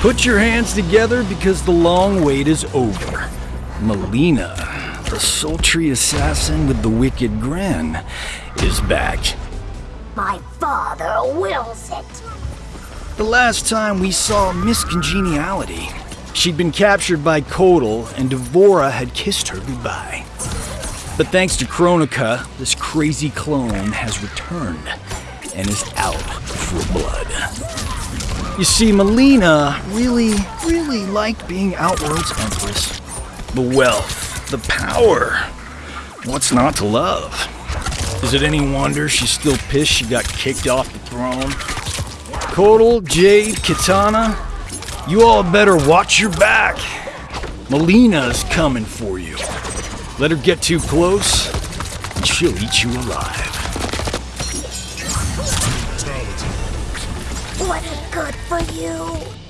Put your hands together because the long wait is over. Mileena, the sultry assassin with the wicked grin, is back. My father wills it. The last time we saw Miss Congeniality, she'd been captured by Kotal and D'Vorah had kissed her goodbye. But thanks to Kronika, this crazy clone has returned and is out for blood. You see, Mileena really, really liked being Outworld's Empress. The wealth, the power. What's not to love? Is it any wonder she's still pissed she got kicked off the throne? Kotal, Jade, Kitana, you all better watch your back. Mileena's coming for you. Let her get too close, and she'll eat you alive. Was it good for you?